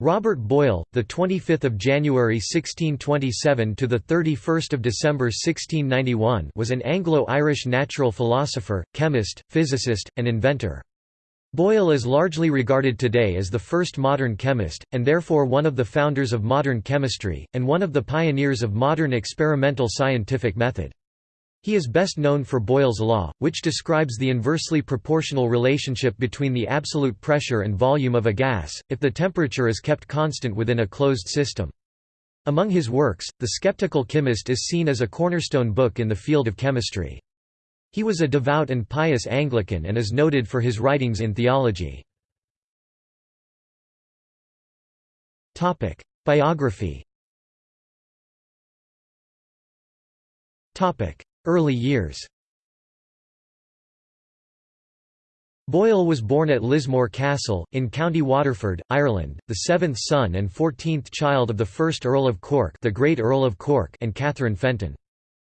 Robert Boyle, the 25th of January 1627 to the 31st of December 1691, was an Anglo-Irish natural philosopher, chemist, physicist, and inventor. Boyle is largely regarded today as the first modern chemist, and therefore one of the founders of modern chemistry, and one of the pioneers of modern experimental scientific method. He is best known for Boyle's law, which describes the inversely proportional relationship between the absolute pressure and volume of a gas, if the temperature is kept constant within a closed system. Among his works, The Skeptical Chemist is seen as a cornerstone book in the field of chemistry. He was a devout and pious Anglican and is noted for his writings in theology. Biography Early years Boyle was born at Lismore Castle, in County Waterford, Ireland, the seventh son and fourteenth child of the first Earl of Cork, the great Earl of Cork and Catherine Fenton.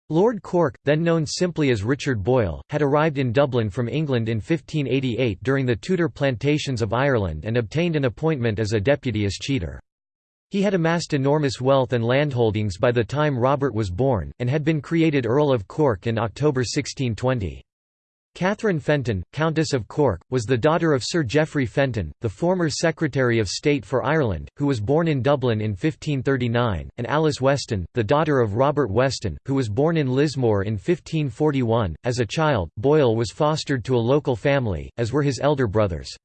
Lord Cork, then known simply as Richard Boyle, had arrived in Dublin from England in 1588 during the Tudor plantations of Ireland and obtained an appointment as a deputy escheator. He had amassed enormous wealth and landholdings by the time Robert was born, and had been created Earl of Cork in October 1620. Catherine Fenton, Countess of Cork, was the daughter of Sir Geoffrey Fenton, the former Secretary of State for Ireland, who was born in Dublin in 1539, and Alice Weston, the daughter of Robert Weston, who was born in Lismore in 1541. As a child, Boyle was fostered to a local family, as were his elder brothers.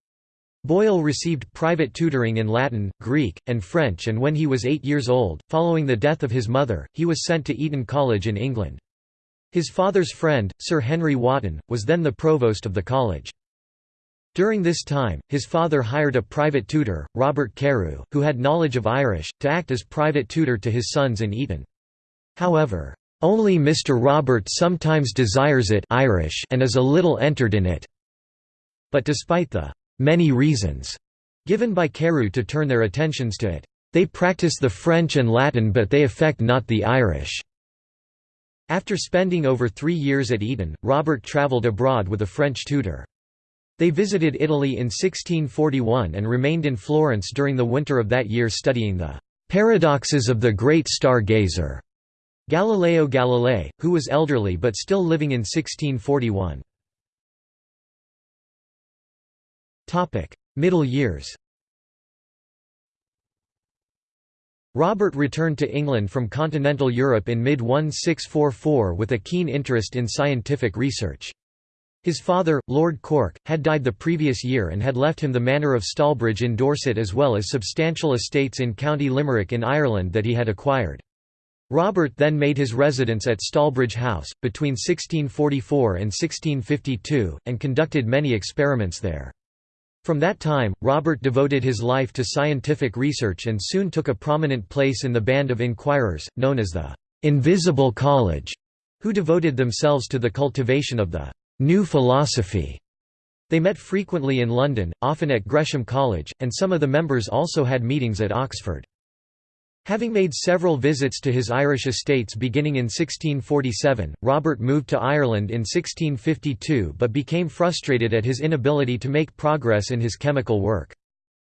Boyle received private tutoring in Latin, Greek, and French and when he was eight years old, following the death of his mother, he was sent to Eton College in England. His father's friend, Sir Henry Wotton, was then the provost of the college. During this time, his father hired a private tutor, Robert Carew, who had knowledge of Irish, to act as private tutor to his sons in Eton. However, "...only Mr. Robert sometimes desires it Irish and is a little entered in it." But despite the many reasons given by Carew to turn their attentions to it. They practice the French and Latin but they affect not the Irish." After spending over three years at Eton, Robert travelled abroad with a French tutor. They visited Italy in 1641 and remained in Florence during the winter of that year studying the "...paradoxes of the great star-gazer", Galileo Galilei, who was elderly but still living in 1641. Middle years Robert returned to England from continental Europe in mid-1644 with a keen interest in scientific research. His father, Lord Cork, had died the previous year and had left him the manor of Stalbridge in Dorset as well as substantial estates in County Limerick in Ireland that he had acquired. Robert then made his residence at Stalbridge House, between 1644 and 1652, and conducted many experiments there. From that time, Robert devoted his life to scientific research and soon took a prominent place in the band of inquirers, known as the «Invisible College», who devoted themselves to the cultivation of the «new philosophy». They met frequently in London, often at Gresham College, and some of the members also had meetings at Oxford. Having made several visits to his Irish estates beginning in 1647, Robert moved to Ireland in 1652 but became frustrated at his inability to make progress in his chemical work.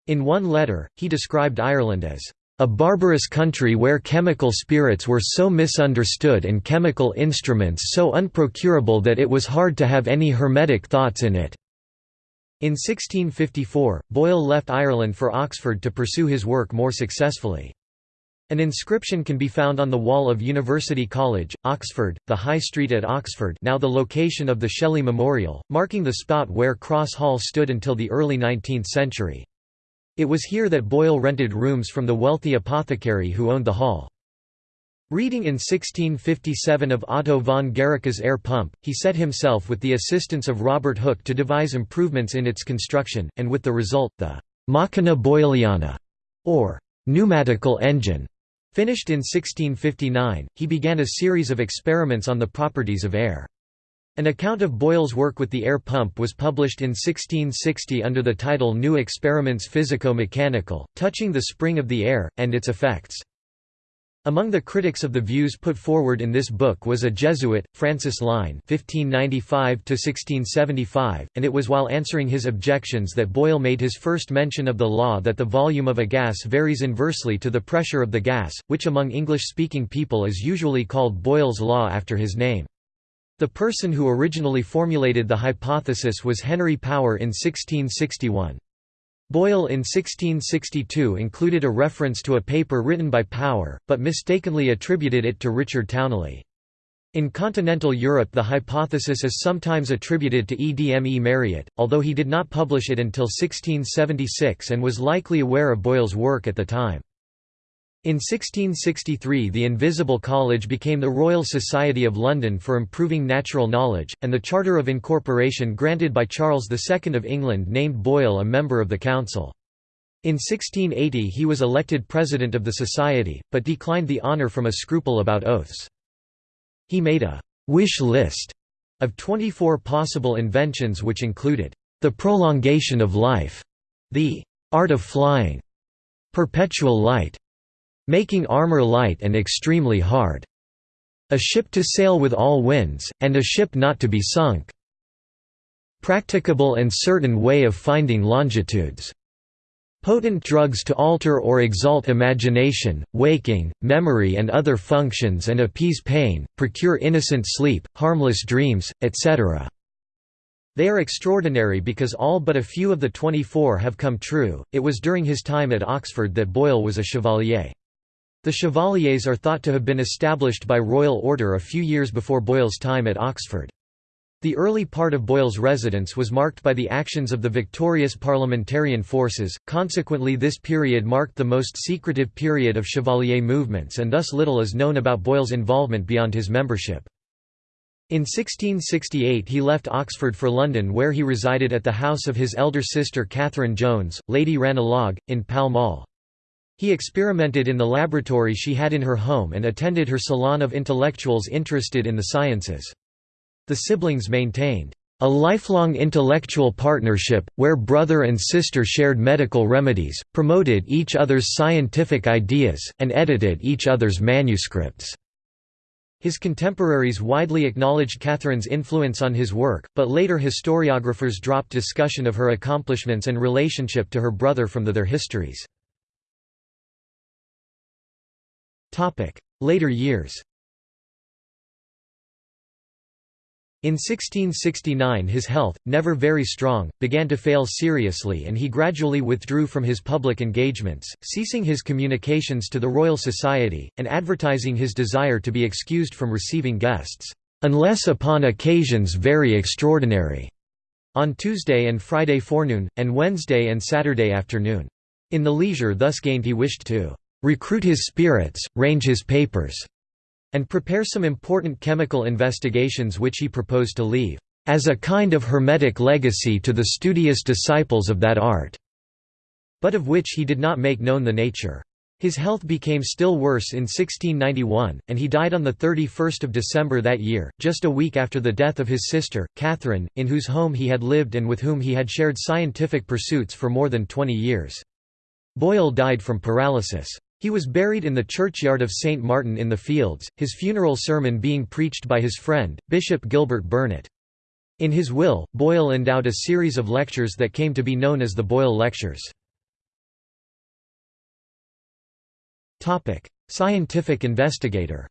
In one letter, he described Ireland as a barbarous country where chemical spirits were so misunderstood and chemical instruments so unprocurable that it was hard to have any hermetic thoughts in it." In 1654, Boyle left Ireland for Oxford to pursue his work more successfully. An inscription can be found on the wall of University College, Oxford, the High Street at Oxford now the location of the Shelley Memorial, marking the spot where Cross Hall stood until the early 19th century. It was here that Boyle rented rooms from the wealthy apothecary who owned the hall. Reading in 1657 of Otto von Guericke's air pump, he set himself with the assistance of Robert Hooke to devise improvements in its construction, and with the result, the «machina boyliana», or «pneumatical engine», Finished in 1659, he began a series of experiments on the properties of air. An account of Boyle's work with the air pump was published in 1660 under the title New Experiments Physico-Mechanical, touching the spring of the air, and its effects. Among the critics of the views put forward in this book was a Jesuit, Francis Line (1595–1675), and it was while answering his objections that Boyle made his first mention of the law that the volume of a gas varies inversely to the pressure of the gas, which among English-speaking people is usually called Boyle's law after his name. The person who originally formulated the hypothesis was Henry Power in 1661. Boyle in 1662 included a reference to a paper written by Power, but mistakenly attributed it to Richard Towneley. In continental Europe the hypothesis is sometimes attributed to Edme Mariotte, although he did not publish it until 1676 and was likely aware of Boyle's work at the time. In 1663 the Invisible College became the Royal Society of London for Improving Natural Knowledge, and the Charter of Incorporation granted by Charles II of England named Boyle a member of the council. In 1680 he was elected president of the society, but declined the honour from a scruple about oaths. He made a «wish list» of 24 possible inventions which included «the prolongation of life», the «art of flying», «perpetual light», making armor light and extremely hard. A ship to sail with all winds, and a ship not to be sunk. Practicable and certain way of finding longitudes. Potent drugs to alter or exalt imagination, waking, memory and other functions and appease pain, procure innocent sleep, harmless dreams, etc. They are extraordinary because all but a few of the 24 have come true. It was during his time at Oxford that Boyle was a chevalier. The Chevaliers are thought to have been established by royal order a few years before Boyle's time at Oxford. The early part of Boyle's residence was marked by the actions of the victorious parliamentarian forces, consequently this period marked the most secretive period of Chevalier movements and thus little is known about Boyle's involvement beyond his membership. In 1668 he left Oxford for London where he resided at the house of his elder sister Catherine Jones, Lady Ranelagh, in Pall Mall. He experimented in the laboratory she had in her home and attended her salon of intellectuals interested in the sciences. The siblings maintained a lifelong intellectual partnership, where brother and sister shared medical remedies, promoted each other's scientific ideas, and edited each other's manuscripts." His contemporaries widely acknowledged Catherine's influence on his work, but later historiographers dropped discussion of her accomplishments and relationship to her brother from the their histories. Later years In 1669 his health, never very strong, began to fail seriously and he gradually withdrew from his public engagements, ceasing his communications to the Royal Society, and advertising his desire to be excused from receiving guests, "...unless upon occasions very extraordinary", on Tuesday and Friday forenoon, and Wednesday and Saturday afternoon. In the leisure thus gained he wished to recruit his spirits, range his papers, and prepare some important chemical investigations which he proposed to leave as a kind of hermetic legacy to the studious disciples of that art, but of which he did not make known the nature. His health became still worse in 1691, and he died on 31 December that year, just a week after the death of his sister, Catherine, in whose home he had lived and with whom he had shared scientific pursuits for more than 20 years. Boyle died from paralysis. He was buried in the churchyard of St. Martin in the Fields, his funeral sermon being preached by his friend, Bishop Gilbert Burnet. In his will, Boyle endowed a series of lectures that came to be known as the Boyle Lectures. Scientific investigator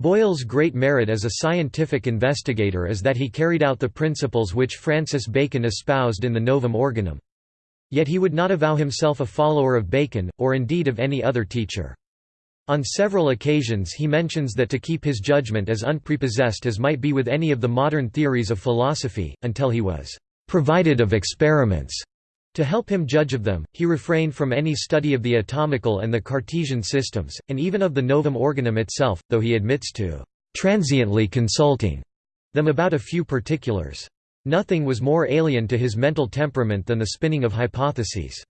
Boyle's great merit as a scientific investigator is that he carried out the principles which Francis Bacon espoused in the Novum Organum. Yet he would not avow himself a follower of Bacon, or indeed of any other teacher. On several occasions he mentions that to keep his judgment as unprepossessed as might be with any of the modern theories of philosophy, until he was «provided of experiments» To help him judge of them, he refrained from any study of the atomical and the Cartesian systems, and even of the Novum Organum itself, though he admits to «transiently consulting» them about a few particulars. Nothing was more alien to his mental temperament than the spinning of hypotheses.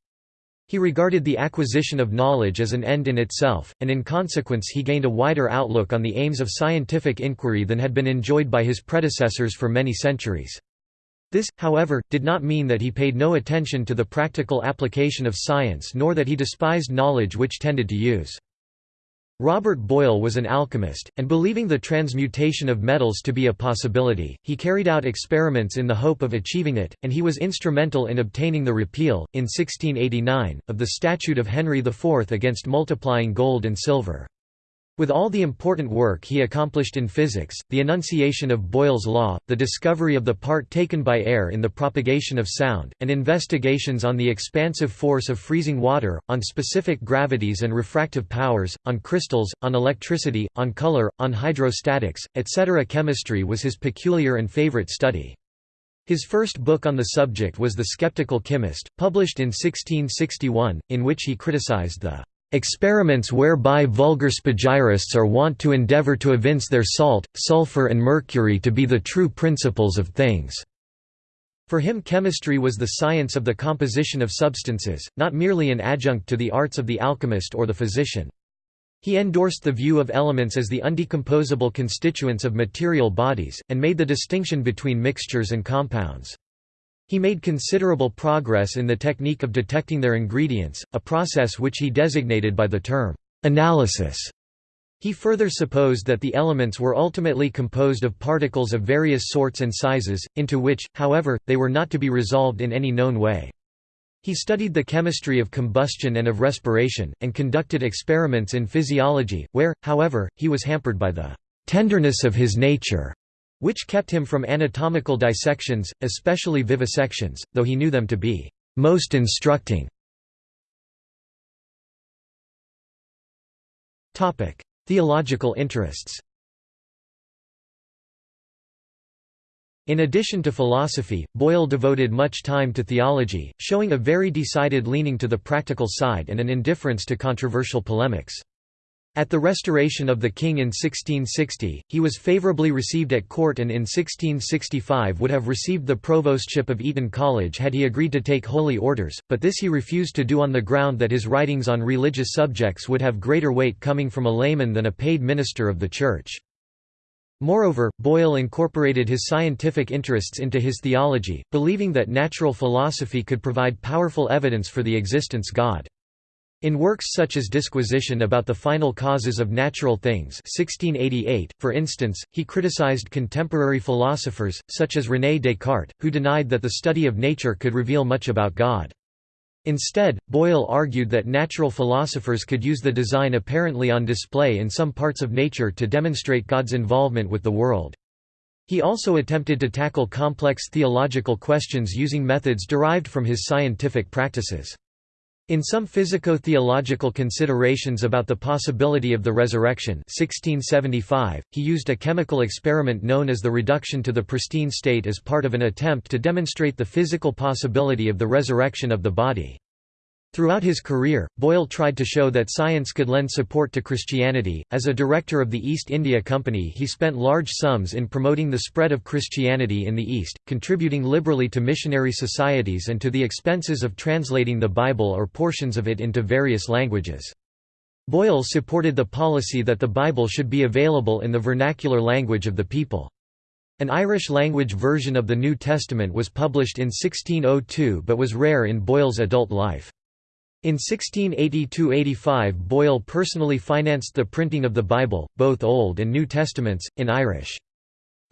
He regarded the acquisition of knowledge as an end in itself, and in consequence he gained a wider outlook on the aims of scientific inquiry than had been enjoyed by his predecessors for many centuries. This, however, did not mean that he paid no attention to the practical application of science nor that he despised knowledge which tended to use. Robert Boyle was an alchemist, and believing the transmutation of metals to be a possibility, he carried out experiments in the hope of achieving it, and he was instrumental in obtaining the repeal, in 1689, of the Statute of Henry IV against multiplying gold and silver. With all the important work he accomplished in physics, the enunciation of Boyle's law, the discovery of the part taken by air in the propagation of sound, and investigations on the expansive force of freezing water, on specific gravities and refractive powers, on crystals, on electricity, on color, on hydrostatics, etc. Chemistry was his peculiar and favorite study. His first book on the subject was The Skeptical Chemist, published in 1661, in which he criticized the Experiments whereby vulgar spagyrists are wont to endeavour to evince their salt, sulphur and mercury to be the true principles of things." For him chemistry was the science of the composition of substances, not merely an adjunct to the arts of the alchemist or the physician. He endorsed the view of elements as the undecomposable constituents of material bodies, and made the distinction between mixtures and compounds. He made considerable progress in the technique of detecting their ingredients, a process which he designated by the term, analysis. He further supposed that the elements were ultimately composed of particles of various sorts and sizes, into which, however, they were not to be resolved in any known way. He studied the chemistry of combustion and of respiration, and conducted experiments in physiology, where, however, he was hampered by the tenderness of his nature which kept him from anatomical dissections, especially vivisections, though he knew them to be most instructing. Theological interests In addition to philosophy, Boyle devoted much time to theology, showing a very decided leaning to the practical side and an indifference to controversial polemics. At the restoration of the king in 1660, he was favourably received at court and in 1665 would have received the provostship of Eton College had he agreed to take holy orders, but this he refused to do on the ground that his writings on religious subjects would have greater weight coming from a layman than a paid minister of the Church. Moreover, Boyle incorporated his scientific interests into his theology, believing that natural philosophy could provide powerful evidence for the existence God. In works such as Disquisition about the Final Causes of Natural Things 1688, for instance, he criticized contemporary philosophers, such as René Descartes, who denied that the study of nature could reveal much about God. Instead, Boyle argued that natural philosophers could use the design apparently on display in some parts of nature to demonstrate God's involvement with the world. He also attempted to tackle complex theological questions using methods derived from his scientific practices. In some physico-theological considerations about the possibility of the resurrection 1675, he used a chemical experiment known as the reduction to the pristine state as part of an attempt to demonstrate the physical possibility of the resurrection of the body. Throughout his career, Boyle tried to show that science could lend support to Christianity. As a director of the East India Company, he spent large sums in promoting the spread of Christianity in the East, contributing liberally to missionary societies and to the expenses of translating the Bible or portions of it into various languages. Boyle supported the policy that the Bible should be available in the vernacular language of the people. An Irish-language version of the New Testament was published in 1602 but was rare in Boyle's adult life. In 1682–85 Boyle personally financed the printing of the Bible, both Old and New Testaments, in Irish.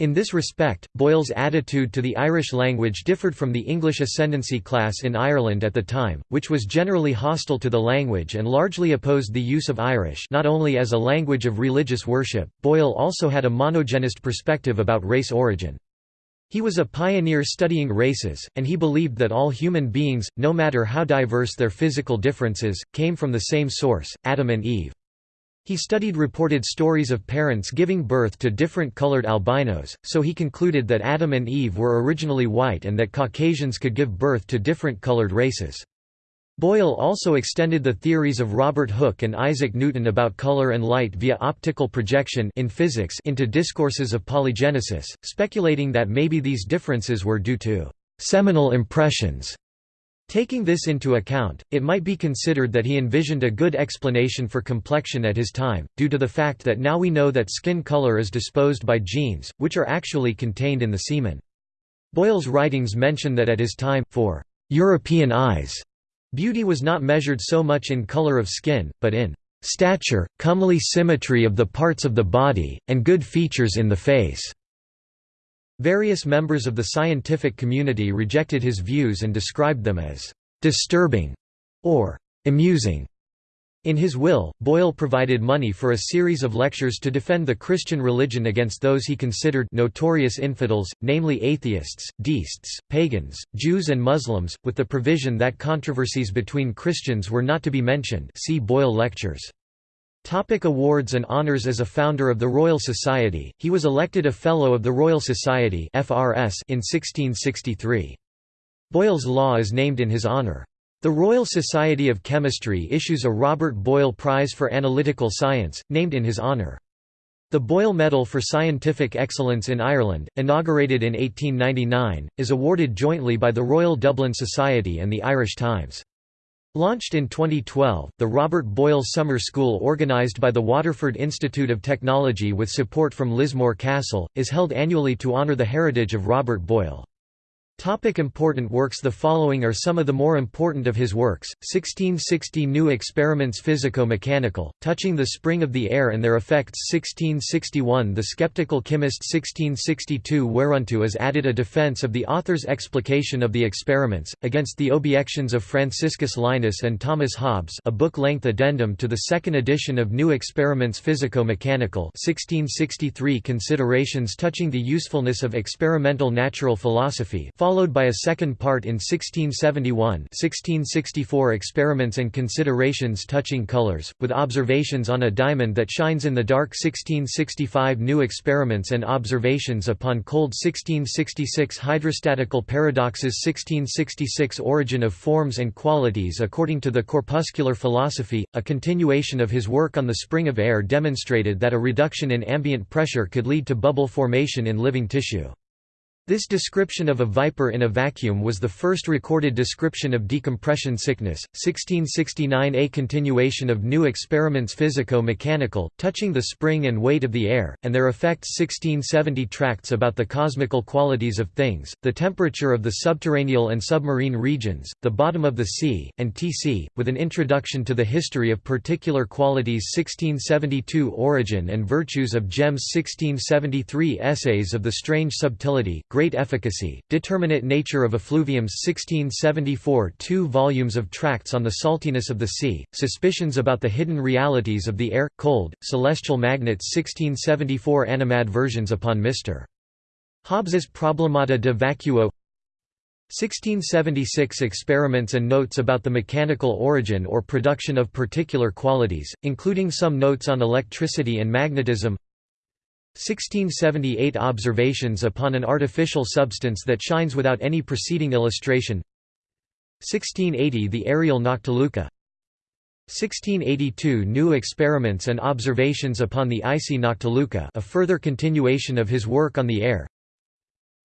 In this respect, Boyle's attitude to the Irish language differed from the English ascendancy class in Ireland at the time, which was generally hostile to the language and largely opposed the use of Irish not only as a language of religious worship, Boyle also had a monogenist perspective about race origin. He was a pioneer studying races, and he believed that all human beings, no matter how diverse their physical differences, came from the same source, Adam and Eve. He studied reported stories of parents giving birth to different colored albinos, so he concluded that Adam and Eve were originally white and that Caucasians could give birth to different colored races. Boyle also extended the theories of Robert Hooke and Isaac Newton about color and light via optical projection in physics into discourses of polygenesis, speculating that maybe these differences were due to seminal impressions. Taking this into account, it might be considered that he envisioned a good explanation for complexion at his time, due to the fact that now we know that skin color is disposed by genes, which are actually contained in the semen. Boyle's writings mention that at his time, for European eyes, beauty was not measured so much in color of skin, but in stature, comely symmetry of the parts of the body, and good features in the face." Various members of the scientific community rejected his views and described them as «disturbing» or «amusing». In his will, Boyle provided money for a series of lectures to defend the Christian religion against those he considered notorious infidels, namely atheists, deists, pagans, Jews and Muslims, with the provision that controversies between Christians were not to be mentioned see Boyle Lectures. Topic awards and honors As a founder of the Royal Society, he was elected a Fellow of the Royal Society in 1663. Boyle's law is named in his honor. The Royal Society of Chemistry issues a Robert Boyle Prize for Analytical Science, named in his honour. The Boyle Medal for Scientific Excellence in Ireland, inaugurated in 1899, is awarded jointly by the Royal Dublin Society and the Irish Times. Launched in 2012, the Robert Boyle Summer School organised by the Waterford Institute of Technology with support from Lismore Castle, is held annually to honour the heritage of Robert Boyle. Topic important works The following are some of the more important of his works, 1660 New Experiments Physico-Mechanical, touching the spring of the air and their effects. 1661 The Skeptical Chemist. 1662 whereunto is added a defence of the author's explication of the experiments, against the objections of Franciscus Linus and Thomas Hobbes a book-length addendum to the second edition of New Experiments Physico-Mechanical. 1663 Considerations touching the usefulness of experimental natural philosophy followed by a second part in 1671 1664 Experiments and Considerations Touching Colors, with observations on a diamond that shines in the dark 1665 New Experiments and Observations upon Cold 1666 Hydrostatical Paradoxes 1666 Origin of Forms and Qualities according to the Corpuscular Philosophy, a continuation of his work on the spring of air demonstrated that a reduction in ambient pressure could lead to bubble formation in living tissue. This description of a viper in a vacuum was the first recorded description of decompression sickness. 1669 A continuation of new experiments physico-mechanical, touching the spring and weight of the air, and their effects 1670 Tracts about the cosmical qualities of things, the temperature of the subterranean and submarine regions, the bottom of the sea, and T.C., with an introduction to the history of particular qualities 1672 Origin and virtues of gems 1673 Essays of the strange subtility Great Efficacy, Determinate Nature of Effluviums 1674 Two volumes of tracts on the saltiness of the sea, Suspicions about the hidden realities of the air, cold, celestial magnets 1674 Animadversions upon Mr. Hobbes's Problemata de Vacuo 1676 Experiments and notes about the mechanical origin or production of particular qualities, including some notes on electricity and magnetism 1678 Observations upon an artificial substance that shines without any preceding illustration. 1680 The aerial Noctiluca. 1682 New experiments and observations upon the icy Noctiluca a further continuation of his work on the air.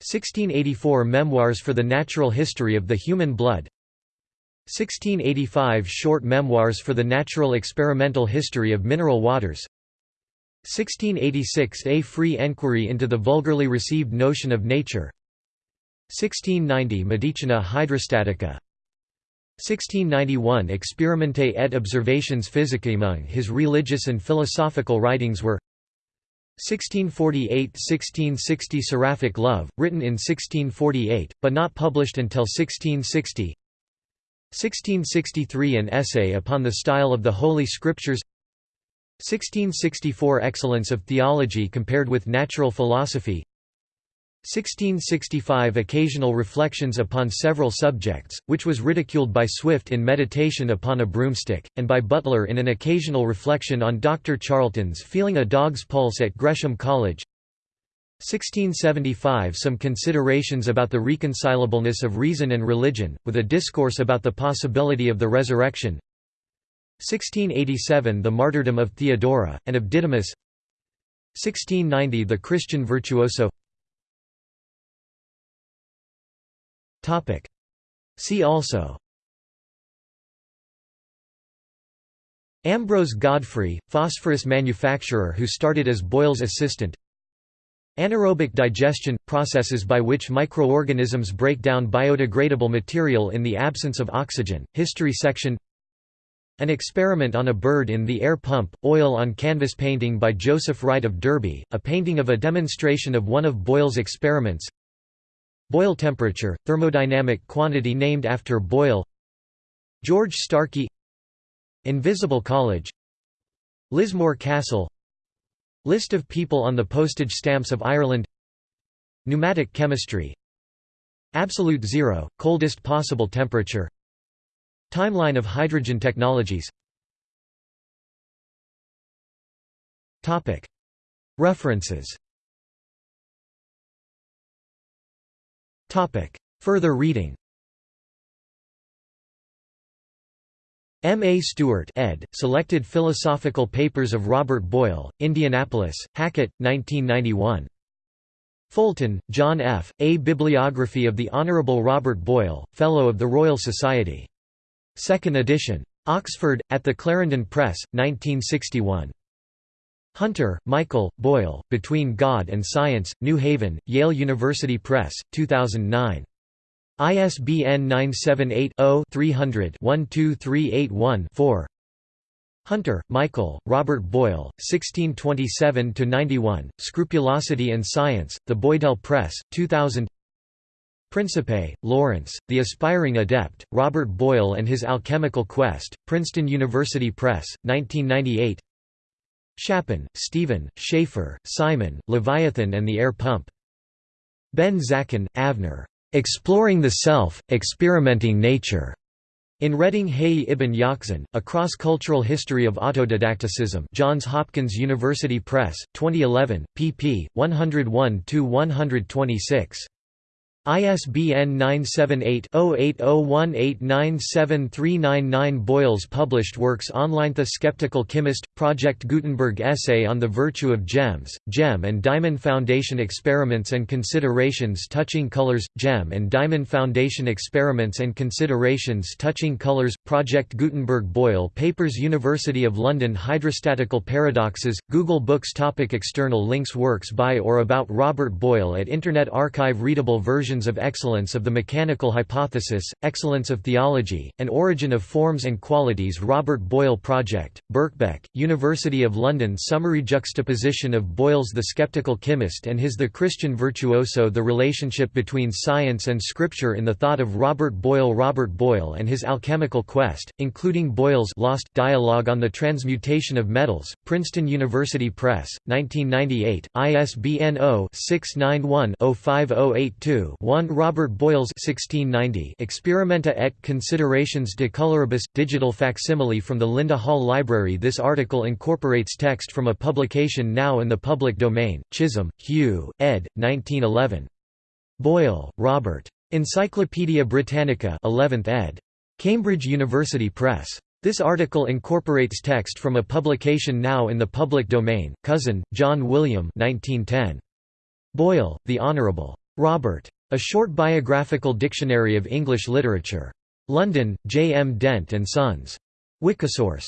1684 Memoirs for the Natural History of the Human Blood. 1685 Short Memoirs for the Natural Experimental History of Mineral Waters 1686 A free enquiry into the vulgarly received notion of nature. 1690 Medicina Hydrostatica. 1691 Experimente et observations physicae Among his religious and philosophical writings were 1648–1660 Seraphic Love, written in 1648, but not published until 1660 1663 An essay upon the style of the Holy Scriptures 1664 Excellence of theology compared with natural philosophy 1665 Occasional reflections upon several subjects, which was ridiculed by Swift in Meditation upon a Broomstick, and by Butler in an occasional reflection on Dr. Charlton's Feeling a Dog's Pulse at Gresham College 1675 Some considerations about the reconcilableness of reason and religion, with a discourse about the possibility of the resurrection 1687 The martyrdom of Theodora, and of Didymus. 1690 The Christian virtuoso. See also. Ambrose Godfrey, phosphorus manufacturer who started as Boyle's assistant. Anaerobic digestion – processes by which microorganisms break down biodegradable material in the absence of oxygen. History section An experiment on a bird in the air pump, oil on canvas painting by Joseph Wright of Derby, a painting of a demonstration of one of Boyle's experiments. Boyle temperature, thermodynamic quantity named after Boyle. George Starkey. Invisible College. Lismore Castle. List of people on the postage stamps of Ireland. Pneumatic chemistry. Absolute zero, coldest possible temperature Timeline of hydrogen technologies References Further reading M. A. Stewart ed., Selected Philosophical Papers of Robert Boyle, Indianapolis, Hackett, 1991. Fulton, John F., A Bibliography of the Honourable Robert Boyle, Fellow of the Royal Society. Second edition. Oxford, at the Clarendon Press, 1961. Hunter, Michael, Boyle, Between God and Science, New Haven, Yale University Press, 2009. ISBN 978-0-300-12381-4 Hunter, Michael, Robert Boyle, 1627–91, Scrupulosity and Science, The Boydell Press, 2000 Principe, Lawrence, The Aspiring Adept, Robert Boyle and His Alchemical Quest, Princeton University Press, 1998 Shapin, Stephen, Schaffer, Simon, Leviathan and the Air Pump. Ben-Zaken, Avner. Exploring the Self, Experimenting Nature. In Reading Hayy ibn Yaqzan, A Cross-Cultural History of Autodidacticism Johns Hopkins University Press, 2011, pp. 101–126. ISBN 978-0801897399 Boyle's published works online The Skeptical Chemist – Project Gutenberg Essay on the Virtue of Gems, Gem and Diamond Foundation Experiments and Considerations Touching Colors, Gem and Diamond Foundation Experiments and Considerations Touching Colors, Project Gutenberg Boyle Papers University of London Hydrostatical Paradoxes, Google Books Topic External links Works by or about Robert Boyle at Internet Archive Readable version of Excellence of the Mechanical Hypothesis, Excellence of Theology, and Origin of Forms and Qualities Robert Boyle Project, Birkbeck, University of London Summary juxtaposition of Boyle's The Skeptical Chemist and his The Christian Virtuoso The relationship between science and scripture in the thought of Robert Boyle Robert Boyle and his alchemical quest, including Boyle's Lost Dialogue on the Transmutation of Metals, Princeton University Press, 1998, ISBN 0-691-05082 1 Robert Boyle's 1690 Experimenta et considerations de coloribus, digital facsimile from the Linda Hall Library This article incorporates text from a publication now in the public domain, Chisholm, Hugh, ed. 1911. Boyle, Robert. Encyclopædia Britannica 11th ed. Cambridge University Press. This article incorporates text from a publication now in the public domain, Cousin, John William 1910. Boyle, The Honourable. Robert. A Short Biographical Dictionary of English Literature. London, J. M. Dent and Sons. Wikisource.